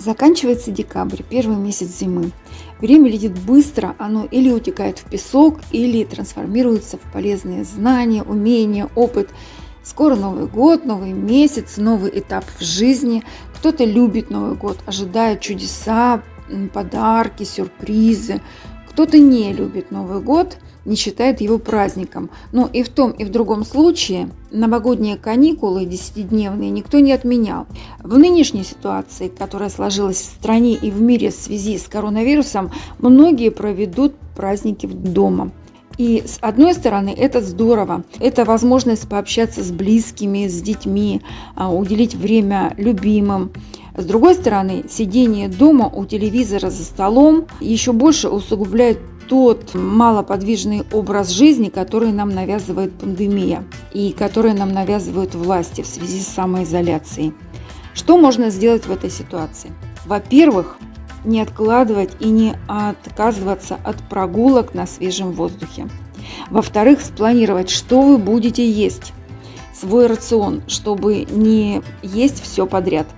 Заканчивается декабрь, первый месяц зимы. Время летит быстро, оно или утекает в песок, или трансформируется в полезные знания, умения, опыт. Скоро Новый год, новый месяц, новый этап в жизни. Кто-то любит Новый год, ожидает чудеса, подарки, сюрпризы. Кто-то не любит Новый год – не считает его праздником. Но и в том, и в другом случае новогодние каникулы десятидневные никто не отменял. В нынешней ситуации, которая сложилась в стране и в мире в связи с коронавирусом, многие проведут праздники дома. И с одной стороны, это здорово. Это возможность пообщаться с близкими, с детьми, а, уделить время любимым. С другой стороны, сидение дома у телевизора за столом еще больше усугубляет тот малоподвижный образ жизни, который нам навязывает пандемия и который нам навязывают власти в связи с самоизоляцией. Что можно сделать в этой ситуации? Во-первых, не откладывать и не отказываться от прогулок на свежем воздухе. Во-вторых, спланировать, что вы будете есть, свой рацион, чтобы не есть все подряд –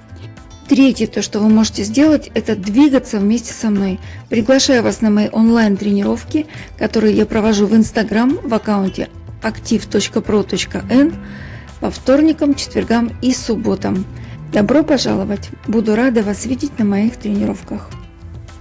Третье, то, что вы можете сделать, это двигаться вместе со мной. Приглашаю вас на мои онлайн-тренировки, которые я провожу в Инстаграм в аккаунте activ.pro.n по вторникам, четвергам и субботам. Добро пожаловать! Буду рада вас видеть на моих тренировках.